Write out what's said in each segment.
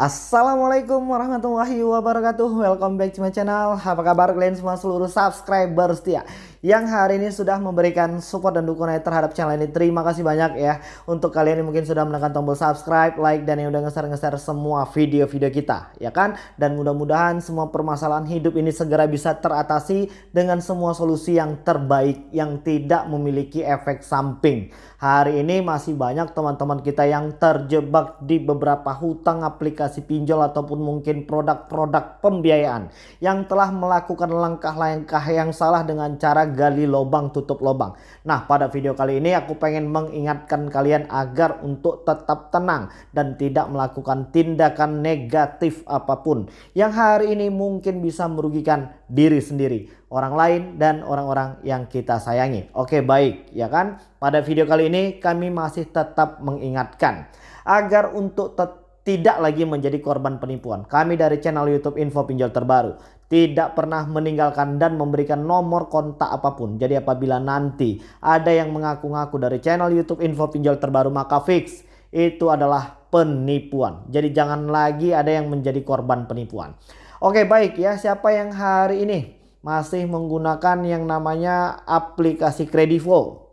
Assalamualaikum warahmatullahi wabarakatuh. Welcome back to my channel. Apa kabar kalian semua seluruh subscriber setia Yang hari ini sudah memberikan support dan dukungan terhadap channel ini. Terima kasih banyak ya. Untuk kalian yang mungkin sudah menekan tombol subscribe, like Dan yang udah nge-share-nge-share semua video-video kita Ya kan? Dan mudah-mudahan semua permasalahan hidup ini segera bisa teratasi Dengan semua solusi yang terbaik Yang tidak memiliki efek samping. Hari ini masih banyak teman-teman kita yang terjebak di beberapa hutang aplikasi pinjol ataupun mungkin produk-produk pembiayaan yang telah melakukan langkah-langkah yang salah dengan cara gali lubang tutup lubang. Nah pada video kali ini aku pengen mengingatkan kalian agar untuk tetap tenang dan tidak melakukan tindakan negatif apa pun yang hari ini mungkin bisa merugikan diri sendiri orang lain dan orang-orang yang kita sayangi. Oke baik ya kan. Pada video kali ini kami masih tetap mengingatkan agar untuk tidak lagi menjadi korban penipuan. Kami dari channel YouTube Info Pinjol Terbaru tidak pernah meninggalkan dan memberikan nomor kontak apa pun. Jadi apabila nanti ada yang mengaku-ngaku dari channel YouTube Info Pinjol Terbaru maka fix itu adalah penipuan. Jadi jangan lagi ada yang menjadi korban penipuan. Oke baik ya siapa yang hari ini masih menggunakan yang namanya aplikasi Kredivo.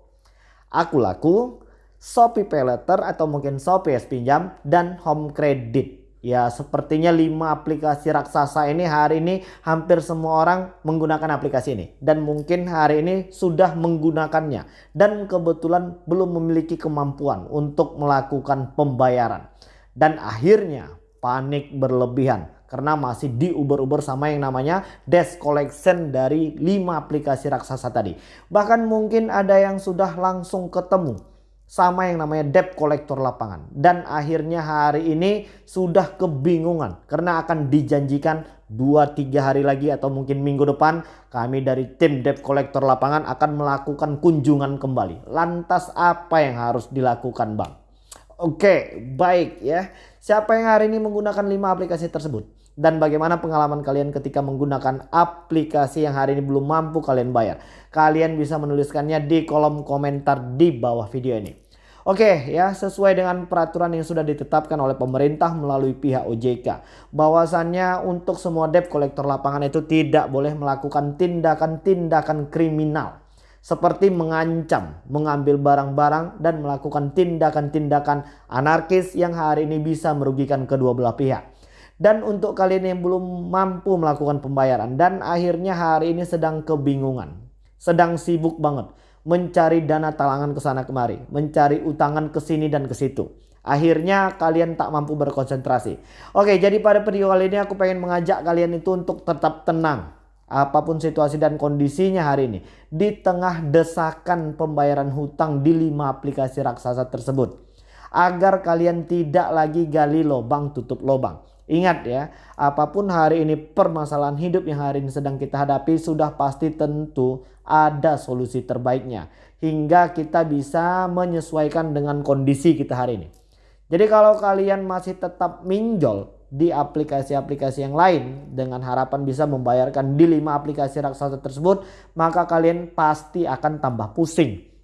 Aku laku, Shopee Paylater atau mungkin Shopee Pinjam dan Home Credit. Ya sepertinya 5 aplikasi raksasa ini hari ini hampir semua orang menggunakan aplikasi ini. Dan mungkin hari ini sudah menggunakannya. Dan kebetulan belum memiliki kemampuan untuk melakukan pembayaran. Dan akhirnya panik berlebihan karena masih diuber-uber sama yang namanya desk collection dari 5 aplikasi raksasa tadi. Bahkan mungkin ada yang sudah langsung ketemu sama yang namanya debt collector lapangan. Dan akhirnya hari ini sudah kebingungan karena akan dijanjikan 2-3 hari lagi atau mungkin minggu depan kami dari tim debt collector lapangan akan melakukan kunjungan kembali. Lantas apa yang harus dilakukan bang? Oke baik ya. Siapa yang hari ini menggunakan 5 aplikasi tersebut? Dan bagaimana pengalaman kalian ketika menggunakan aplikasi yang hari ini belum mampu kalian bayar. Kalian bisa menuliskannya di kolom komentar di bawah video ini. Oke ya sesuai dengan peraturan yang sudah ditetapkan oleh pemerintah melalui pihak OJK. Bahwasannya untuk semua debt kolektor lapangan itu tidak boleh melakukan tindakan-tindakan kriminal. Seperti mengancam, mengambil barang-barang dan melakukan tindakan-tindakan anarkis yang hari ini bisa merugikan kedua belah pihak. Dan untuk kalian yang belum mampu melakukan pembayaran dan akhirnya hari ini sedang kebingungan, sedang sibuk banget mencari dana talangan ke sana kemari, mencari utangan ke sini dan ke situ. Akhirnya kalian tak mampu berkonsentrasi. Oke, jadi pada video kali ini aku pengen mengajak kalian itu untuk tetap tenang. Apa pun situasi dan kondisinya hari ini. Di tengah desakan pembayaran hutang di 5 aplikasi raksasa tersebut. Agar kalian tidak lagi gali lubang tutup lubang. Ingat ya, apa pun hari ini permasalahan hidup yang hari ini sedang kita hadapi sudah pasti tentu ada solusi terbaiknya. Hingga kita bisa menyesuaikan dengan kondisi kita hari ini. Jadi kalau kalian masih tetap minjol di aplikasi-aplikasi yang lain dengan harapan bisa membayarkan di 5 aplikasi raksasa tersebut, maka kalian pasti akan tambah pusing.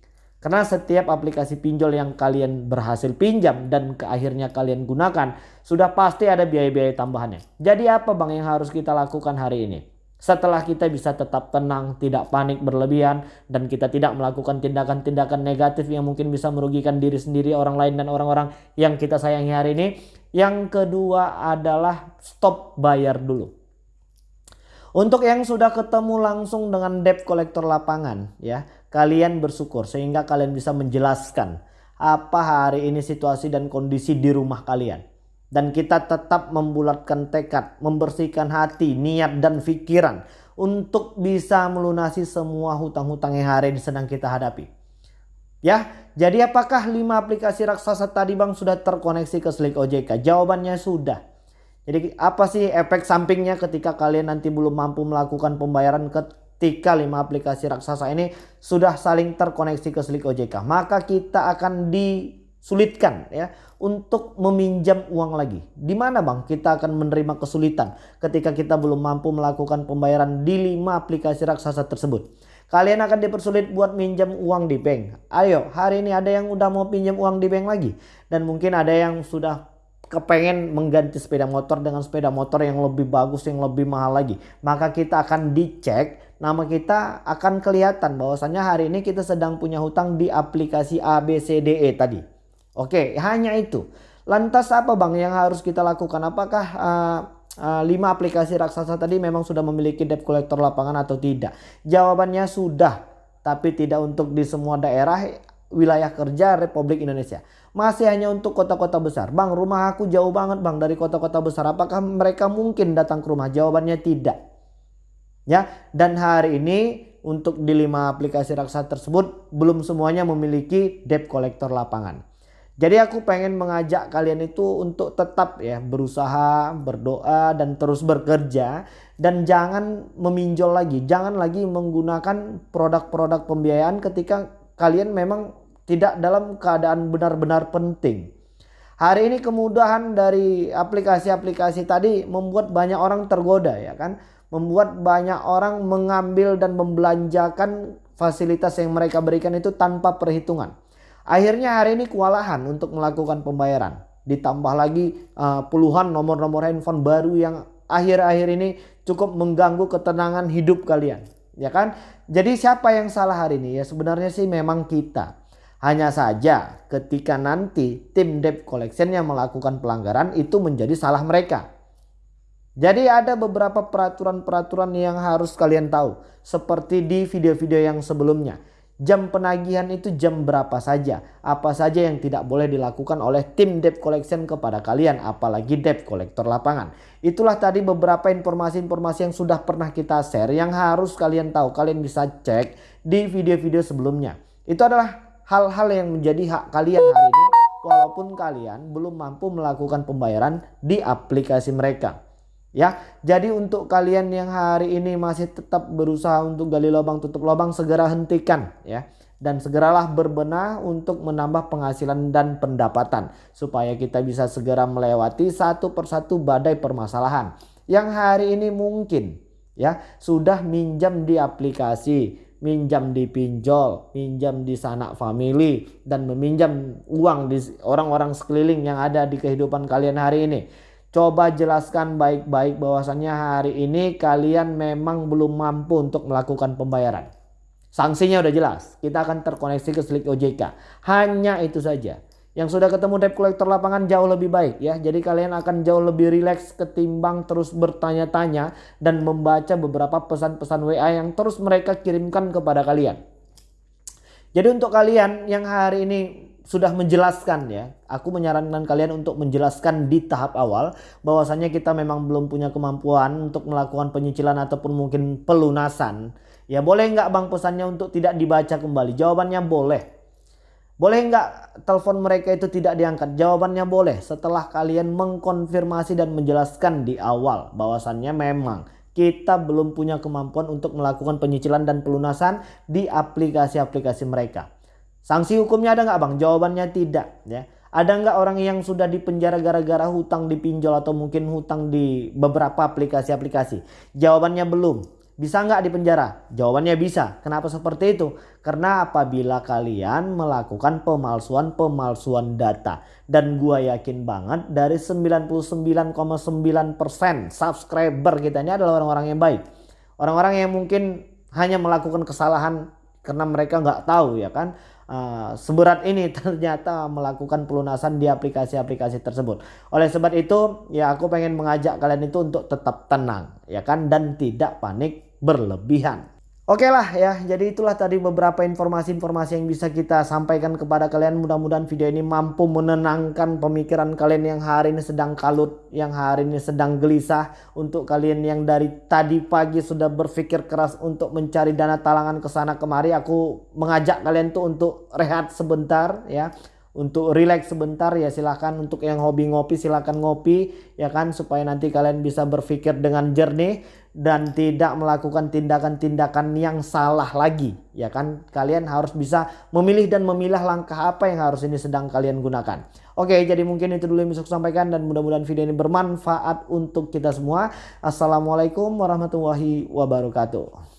Karena setiap aplikasi pinjol yang kalian berhasil pinjam dan ke akhirnya kalian gunakan sudah pasti ada biaya-biaya tambahannya. Jadi apa bang yang harus kita lakukan hari ini? Setelah kita bisa tetap tenang, tidak panik berlebihan dan kita tidak melakukan tindakan-tindakan negatif yang mungkin bisa merugikan diri sendiri, orang lain dan orang-orang yang kita sayangi hari ini. Yang kedua adalah stop bayar dulu. Untuk yang sudah ketemu langsung dengan debt collector lapangan ya, kalian bersyukur sehingga kalian bisa menjelaskan apa hari ini situasi dan kondisi di rumah kalian. Dan kita tetap membulatkan tekad, membersihkan hati, niat dan pikiran untuk bisa melunasi semua hutang-hutang yang hari ini sedang kita hadapi. Ya, jadi apakah 5 aplikasi raksasa tadi Bang sudah terkoneksi ke Slick OJK? Jawabannya sudah. Jadi apa sih efek sampingnya ketika kalian nanti belum mampu melakukan pembayaran ketika 5 aplikasi raksasa ini sudah saling terkoneksi ke Slick OJK. Maka kita akan disulitkan ya untuk meminjam uang lagi. Di mana Bang kita akan menerima kesulitan ketika kita belum mampu melakukan pembayaran di 5 aplikasi raksasa tersebut. Kalian akan dipersulit buat minjam uang di bank. Ayo hari ini ada yang udah mau pinjam uang di bank lagi. Dan mungkin ada yang sudah kepengen mengganti sepeda motor dengan sepeda motor yang lebih bagus yang lebih mahal lagi maka kita akan dicek nama kita akan kelihatan bahwasannya hari ini kita sedang punya hutang di aplikasi ABCDE tadi oke hanya itu lantas apa bang yang harus kita lakukan apakah uh, uh, 5 aplikasi raksasa tadi memang sudah memiliki debt collector lapangan atau tidak jawabannya sudah tapi tidak untuk di semua daerah wilayah kerja Republik Indonesia masih hanya untuk kota-kota besar. Bang, rumah aku jauh banget bang dari kota-kota besar. Apakah mereka mungkin datang ke rumah? Jawabannya tidak. Ya, dan hari ini untuk di lima aplikasi raksasa tersebut belum semuanya memiliki debt collector lapangan. Jadi aku pengen mengajak kalian itu untuk tetap ya berusaha, berdoa dan terus bekerja dan jangan meminjol lagi, jangan lagi menggunakan produk-produk pembiayaan ketika kalian memang tidak dalam keadaan benar-benar penting. Hari ini kemudahan dari aplikasi-aplikasi tadi membuat banyak orang tergoda ya kan. Membuat banyak orang mengambil dan membelanjakan fasilitas yang mereka berikan itu tanpa perhitungan. Akhirnya hari ini kewalahan untuk melakukan pembayaran. Ditambah lagi uh, puluhan nomor-nomor handphone baru yang akhir-akhir ini cukup mengganggu ketenangan hidup kalian. Ya kan? Jadi siapa yang salah hari ini? Ya sebenarnya sih memang kita. Hanya saja ketika nanti tim debt collection yang melakukan pelanggaran itu menjadi salah mereka. Jadi ada beberapa peraturan-peraturan yang harus kalian tahu. Seperti di video-video yang sebelumnya. Jam penagihan itu jam berapa saja. Apa saja yang tidak boleh dilakukan oleh tim debt collection kepada kalian. Apalagi debt collector lapangan. Itulah tadi beberapa informasi-informasi yang sudah pernah kita share. Yang harus kalian tahu. Kalian bisa cek di video-video sebelumnya. Itu adalah hal-hal yang menjadi hak kalian hari ini walaupun kalian belum mampu melakukan pembayaran di aplikasi mereka. Ya, jadi untuk kalian yang hari ini masih tetap berusaha untuk gali lubang tutup lubang segera hentikan ya dan segeralah berbenah untuk menambah penghasilan dan pendapatan supaya kita bisa segera melewati satu persatu badai permasalahan yang hari ini mungkin ya sudah minjam di aplikasi minjam di pinjol, minjam di sanak family dan meminjam uang di orang-orang sekeliling yang ada di kehidupan kalian hari ini. Coba jelaskan baik-baik bahwasannya hari ini kalian memang belum mampu untuk melakukan pembayaran. Sanksinya udah jelas, kita akan terkoneksi ke Slik OJK. Hanya itu saja. Yang sudah ketemu debt collector lapangan jauh lebih baik ya. Jadi kalian akan jauh lebih rileks ketimbang terus bertanya-tanya dan membaca beberapa pesan-pesan WA yang terus mereka kirimkan kepada kalian. Jadi untuk kalian yang hari ini sudah menjelaskan ya, aku menyarankan kalian untuk menjelaskan di tahap awal bahwasanya kita memang belum punya kemampuan untuk melakukan penyicilan ataupun mungkin pelunasan. Ya boleh nggak bang pesannya untuk tidak dibaca kembali? Jawabannya boleh. Boleh nggak telepon mereka itu tidak diangkat? Jawabannya boleh setelah kalian mengkonfirmasi dan menjelaskan di awal bahwasannya memang kita belum punya kemampuan untuk melakukan penyicilan dan pelunasan di aplikasi-aplikasi mereka. Sanksi hukumnya ada nggak bang? Jawabannya tidak ya. Ada nggak orang yang sudah dipenjara gara-gara hutang di pinjol atau mungkin hutang di beberapa aplikasi-aplikasi? Jawabannya belum. Bisa nggak dipenjara? Jawabannya bisa. Kenapa seperti itu? Karena apabila kalian melakukan pemalsuan-pemalsuan data. Dan gua yakin banget dari 99,9% subscriber kita ini adalah orang-orang yang baik. Orang-orang yang mungkin hanya melakukan kesalahan karena mereka nggak tahu ya kan. Uh, seberat ini ternyata melakukan pelunasan di aplikasi-aplikasi tersebut. Oleh sebab itu ya aku pengen mengajak kalian itu untuk tetap tenang ya kan dan tidak panik berlebihan. Oke lah ya, jadi itulah tadi beberapa informasi-informasi yang bisa kita sampaikan kepada kalian. Mudah-mudahan video ini mampu menenangkan pemikiran kalian yang hari ini sedang kalut, yang hari ini sedang gelisah. Untuk kalian yang dari tadi pagi sudah berpikir keras untuk mencari dana talangan ke sana kemari, aku mengajak kalian tuh untuk rehat sebentar ya untuk relax sebentar ya silahkan untuk yang hobi ngopi silahkan ngopi ya kan? Supaya nanti kalian bisa berpikir dengan jernih dan tidak melakukan tindakan-tindakan yang salah lagi ya kan? Kalian harus bisa memilih dan memilah langkah apa yang harus ini sedang kalian gunakan. Oke jadi mungkin itu dulu yang bisa saya sampaikan dan mudah-mudahan video ini bermanfaat untuk kita semua. Assalamualaikum warahmatullahi wabarakatuh